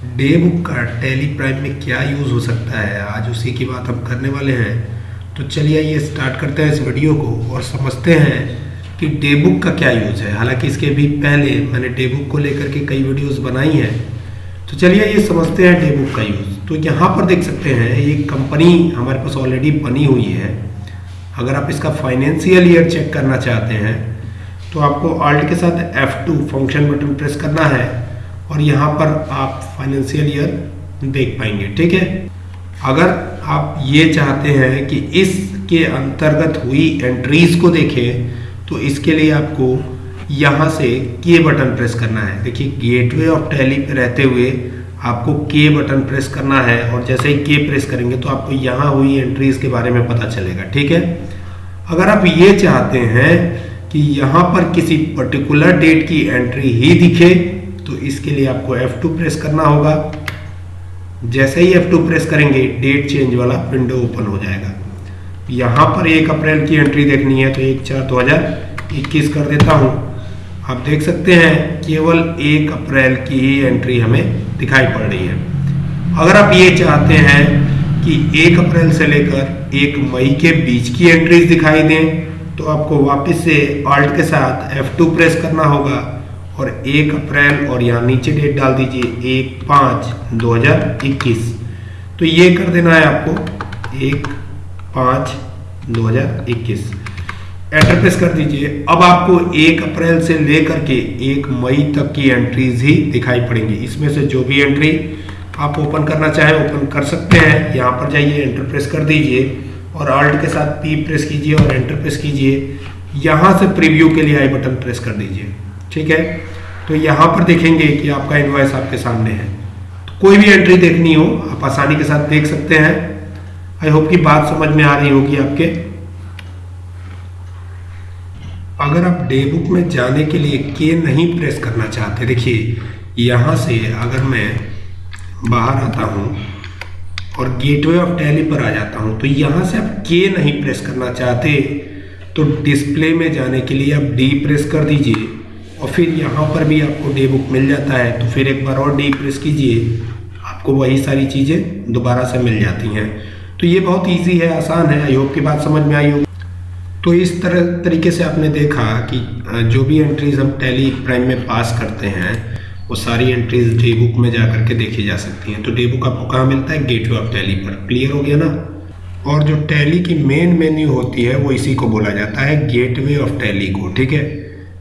Day book का Tally Prime में क्या यूज़ हो सकता है? आज उसी की बात हम करने वाले हैं। तो चलिए ये स्टार्ट करते हैं इस वीडियो को और समझते हैं कि डे बुक का क्या यूज़ है। हालाँकि इसके भी पहले मैंने डे बुक को लेकर के कई वीडियोस बनाई हैं। तो चलिए ये समझते हैं डे बुक का यूज़। तो यहाँ पर देख सकते हैं एक कंपनी हमारे पास ऑलरेडी बनी हुई है। अगर आप इसका फाइनेंशियल ईयर चेक करना चाहते हैं तो आपको ऑल्ट के साथ F2 फ़ंक्शन बटन प्रेस करना है। और यहाँ पर आप फाइनेंशियल ईयर देख पाएँगे, ठीक है? अगर आप ये चाहते हैं कि इसके अंतर्गत हुई एंट्रीज को देखें तो इसके लिए आपको यहाँ से के बटन प्रेस करना है। देखिए गेटवे ऑफ़ टैली पे रहते हुए आपको के बटन प्रेस करना है और जैसे ही के प्रेस करेंगे तो आपको यहाँ हुई एंट्रीज के बारे में पता चलेगा, ठीक है? अगर आप ये चाहते हैं कि यहाँ पर किसी पर्टिकुलर डेट की एंट्री ही दिखे इसके लिए आपको F2 प्रेस करना होगा। जैसे ही F2 प्रेस करेंगे डेट चेंज वाला विंडो ओपन हो जाएगा। यहाँ पर एक अप्रैल की एंट्री देखनी है तो एक चार दो हज़ार इक्कीस कर देता हूँ। आप देख सकते हैं, केवल एक अप्रैल की ही एंट्री हमें दिखाई पड़ रही है। अगर आप ये चाहते हैं कि एक अप्रैल से लेकर एक मई के बीच की एंट्रीज दिखाई दें तो आपको वापस से ऑल्ट के साथ F2 प्रेस करना होगा। और एक अप्रैल और यहाँ नीचे डेट डाल दीजिए, एक पाँच दो हज़ार इक्कीस। तो ये कर देना है आपको, एक पाँच दो हज़ार इक्कीस। एंटर प्रेस कर दीजिए। अब आपको एक अप्रैल से लेकर के एक मई तक की एंट्रीज ही दिखाई पड़ेंगी। इसमें से जो भी एंट्री आप ओपन करना चाहें ओपन कर सकते हैं। यहाँ पर जाइए एंटर प्रेस कर दीजिए और अल्ट के साथ पी प्रेस कीजिए और एंटर प्रेस कीजिए। यहाँ से प्रीव्यू के लिए आई बटन प्रेस कर दीजिए। ठीक है? तो यहाँ पर देखेंगे कि आपका इन्वाइस आपके सामने है। तो कोई भी एंट्री देखनी हो, आप आसानी के साथ देख सकते हैं। आई होप की बात समझ में आ रही होगी आपके। अगर आप डे बुक में जाने के लिए के नहीं प्रेस करना चाहते, देखिए, यहाँ से अगर मैं बाहर आता हूँ और गेटवे ऑफ़ टैली पर आ जाता हूँ तो यहाँ से आप के नहीं प्रेस करना चाहते तो डिस्प्ले में जाने के लिए आप डी प्रेस कर दीजिए। और फिर यहाँ पर भी आपको डे बुक मिल जाता है तो फिर एक बार और डी प्रेस कीजिए, आपको वही सारी चीज़ें दोबारा से मिल जाती हैं। तो ये बहुत इजी है, आसान है आई होप की बात समझ में आई होगी। तो इस तरह, तरीके से आपने देखा कि जो भी एंट्रीज हम टैली प्राइम में पास करते हैं, वो सारी एंट्रीज डे बुक में जा करके देखी जा सकती हैं। तो डे बुक आपको कहाँ मिलता है? गेटवे ऑफ़ टैली पर। क्लियर हो गया ना? और जो टैली की मेन मेन्यू होती है, वो इसी को बोला जाता है गेटवे ऑफ़ टैली को, ठीक है?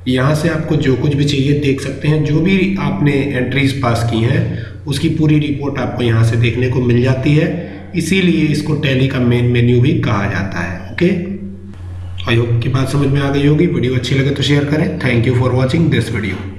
यहाँ से आपको जो कुछ भी चाहिए देख सकते हैं। जो भी आपने एंट्रीज पास की हैं, उसकी पूरी रिपोर्ट आपको यहाँ से देखने को मिल जाती है। इसीलिए इसको टैली का मेन मेन्यू भी कहा जाता है ओके आई होप की बात समझ में आ गई होगी। वीडियो अच्छी लगे तो शेयर करें। Thank you for watching this video